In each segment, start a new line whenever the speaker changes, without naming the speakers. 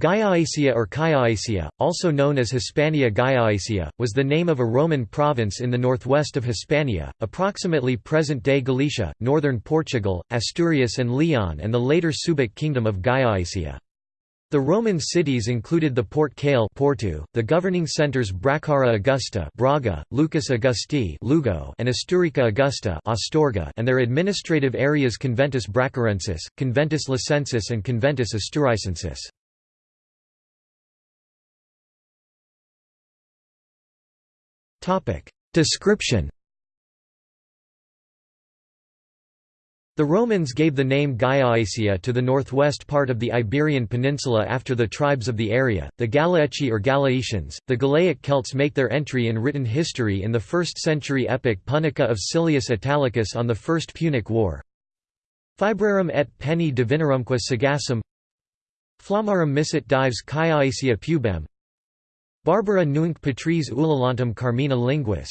Gallaecia or Callaecia, also known as Hispania Gallaecia, was the name of a Roman province in the northwest of Hispania, approximately present-day Galicia, northern Portugal, Asturias and Leon and the later Suebic kingdom of Gallaecia. The Roman cities included the Port Cale Porto, the governing centres Bracara Augusta Braga, Lucus Augusti Lugo, and Asturica Augusta Astorga, and their administrative areas Conventus Bracarensis, Conventus Lucensis and Conventus Asturicensis. Description The Romans gave the name Gallaecia to the northwest part of the Iberian Peninsula after the tribes of the area, the Galaeci or Galaetians. The Galaic Celts make their entry in written history in the 1st century epic Punica of Silius Italicus on the First Punic War. Fibrarum et penni divinarumque sagassum Flamarum missit dives Callaecia pubem Barbara nunc patries ulalantum carmina linguis.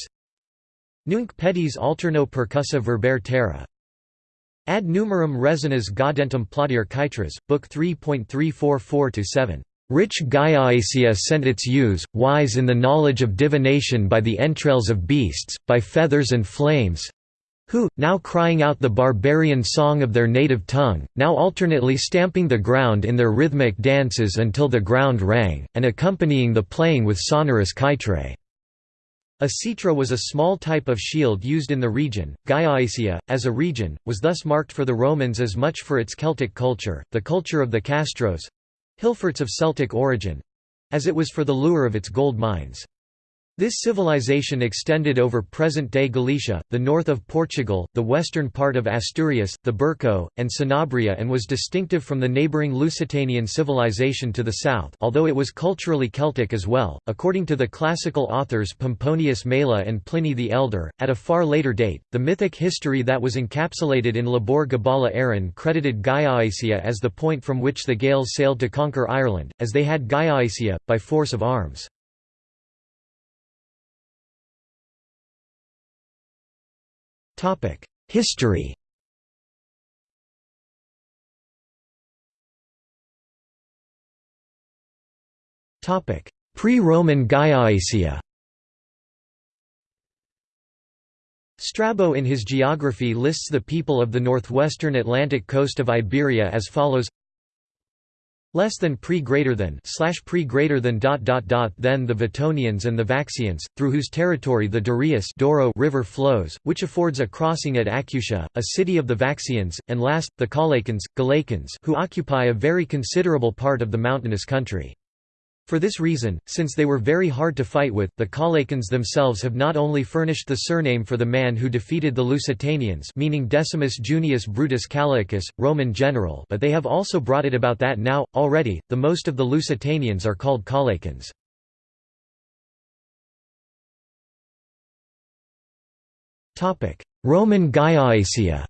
Nunc pedis alterno percussa verber terra. Ad numerum resinas gaudentum plaudir caetras, Book 3.344-7. Rich Gallaecia sent its ewes, wise in the knowledge of divination by the entrails of beasts, by feathers and flames, who, now crying out the barbarian song of their native tongue, now alternately stamping the ground in their rhythmic dances until the ground rang, and accompanying the playing with sonorous chitrae. A citra was a small type of shield used in the region. Gallaecia, as a region, was thus marked for the Romans as much for its Celtic culture, the culture of the Castros Hillforts of Celtic origin as it was for the lure of its gold mines. This civilization extended over present-day Galicia, the north of Portugal, the western part of Asturias, the Berco, and Sanabria and was distinctive from the neighbouring Lusitanian civilization to the south although it was culturally Celtic as well, according to the classical authors Pomponius Mela and Pliny the Elder. At a far later date, the mythic history that was encapsulated in Lebor Gabála Érenn credited Gallaecia as the point from which the Gaels sailed to conquer Ireland, as they had Gallaecia, by force of arms. History. Pre-Roman Gallaecia Strabo in his geography lists the people of the northwestern Atlantic coast of Iberia as follows less than pre greater than slash pre greater than dot dot dot then the Vettonians and the Vaxians, through whose territory the Dorius Douro river flows, which affords a crossing at Acutia, a city of the Vaxians, and last, the Calaicans, Galacans who occupy a very considerable part of the mountainous country. For this reason, since they were very hard to fight with, the Calaicans themselves have not only furnished the surname for the man who defeated the Lusitanians meaning Decimus Junius Brutus Callaicus, Roman general but they have also brought it about that now, already, the most of the Lusitanians are called Calaicans. Roman Gallaecia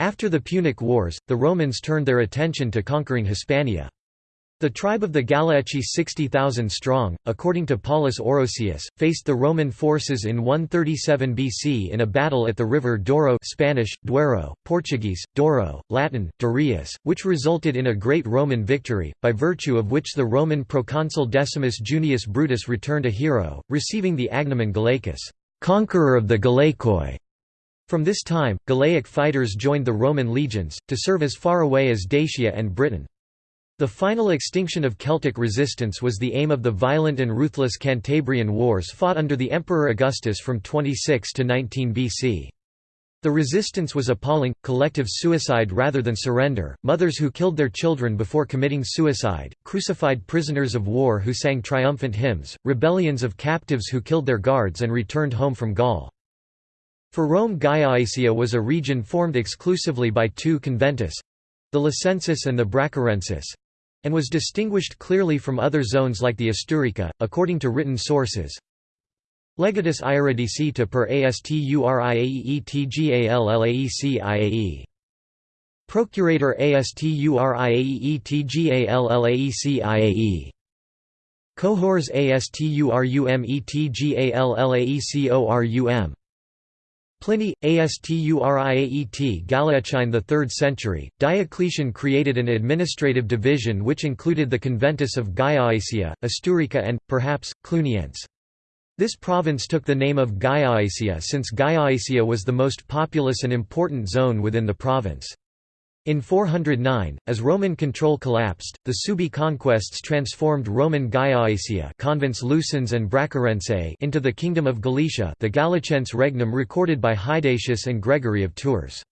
After the Punic Wars, the Romans turned their attention to conquering Hispania. The tribe of the Galaeci 60,000 strong, according to Paulus Orosius, faced the Roman forces in 137 BC in a battle at the river Douro Spanish, Duero, Portuguese, Douro, Latin, Dorius, which resulted in a great Roman victory, by virtue of which the Roman proconsul Decimus Junius Brutus returned a hero, receiving the agnomen Galacus, conqueror of the Galaikoi. From this time, Galaic fighters joined the Roman legions, to serve as far away as Dacia and Britain. The final extinction of Celtic resistance was the aim of the violent and ruthless Cantabrian Wars fought under the Emperor Augustus from 26 to 19 BC. The resistance was appalling, collective suicide rather than surrender, mothers who killed their children before committing suicide, crucified prisoners of war who sang triumphant hymns, rebellions of captives who killed their guards and returned home from Gaul. For Rome Gallaecia was a region formed exclusively by two conventus—the Lucensis and the Bracarensis—and was distinguished clearly from other zones like the Asturica, according to written sources. Legatus Iuridicita per Asturiaetgallalaeciae. Procurator Asturiaetgallalaeciae. Cohors Asturumetgallalaecorum Pliny, Asturiaet Galaechine the 3rd century, Diocletian created an administrative division which included the conventus of Gallaecia, Asturica and, perhaps, Cluniense. This province took the name of Gallaecia since Gallaecia was the most populous and important zone within the province. In 409, as Roman control collapsed, the Subi conquests transformed Roman Gallaecia Lucens and Bracarense into the Kingdom of Galicia the Gallicense regnum recorded by Hydatius and Gregory of Tours.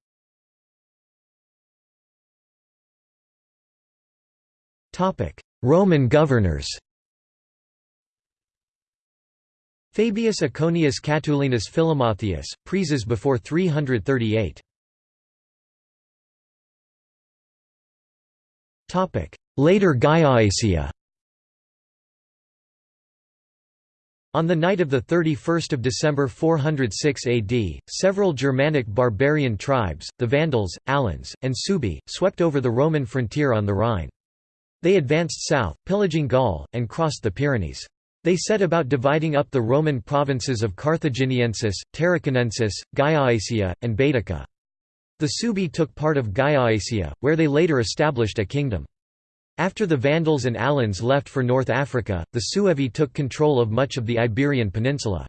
Roman governors Fabius Iconius Catulinus Philomatheus, Preses before 338 Later Gallaecia On the night of 31 December 406 AD, several Germanic barbarian tribes, the Vandals, Alans, and Suebi, swept over the Roman frontier on the Rhine. They advanced south, pillaging Gaul, and crossed the Pyrenees. They set about dividing up the Roman provinces of Carthaginiensis, Tarraconensis, Gallaecia, and Baetica. The Suebi took part of Gallaecia, where they later established a kingdom. After the Vandals and Alans left for North Africa, the Suevi took control of much of the Iberian Peninsula.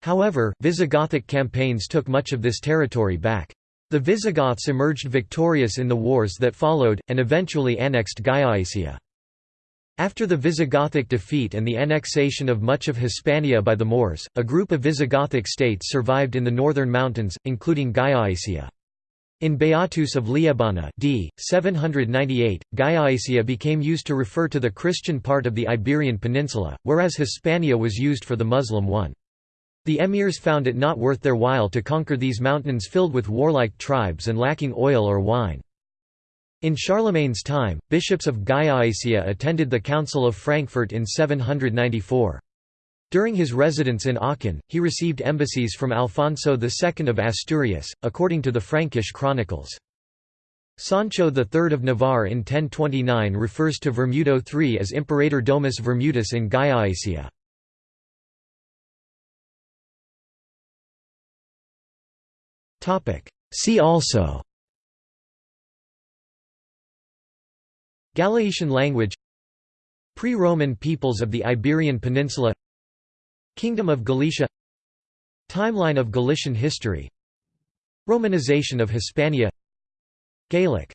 However, Visigothic campaigns took much of this territory back. The Visigoths emerged victorious in the wars that followed, and eventually annexed Gallaecia. After the Visigothic defeat and the annexation of much of Hispania by the Moors, a group of Visigothic states survived in the northern mountains, including Gallaecia. In Beatus of Liébana d. 798, Gallaecia became used to refer to the Christian part of the Iberian Peninsula, whereas Hispania was used for the Muslim one. The emirs found it not worth their while to conquer these mountains filled with warlike tribes and lacking oil or wine. In Charlemagne's time, bishops of Gallaecia attended the Council of Frankfurt in 794. During his residence in Aachen, he received embassies from Alfonso II of Asturias, according to the Frankish chronicles. Sancho III of Navarre in 1029 refers to Vermudo III as Imperator Domus Vermutus in Gallaecia. See also Galician language Pre-Roman peoples of the Iberian Peninsula Kingdom of Galicia Timeline of Galician history Romanization of Hispania Gaelic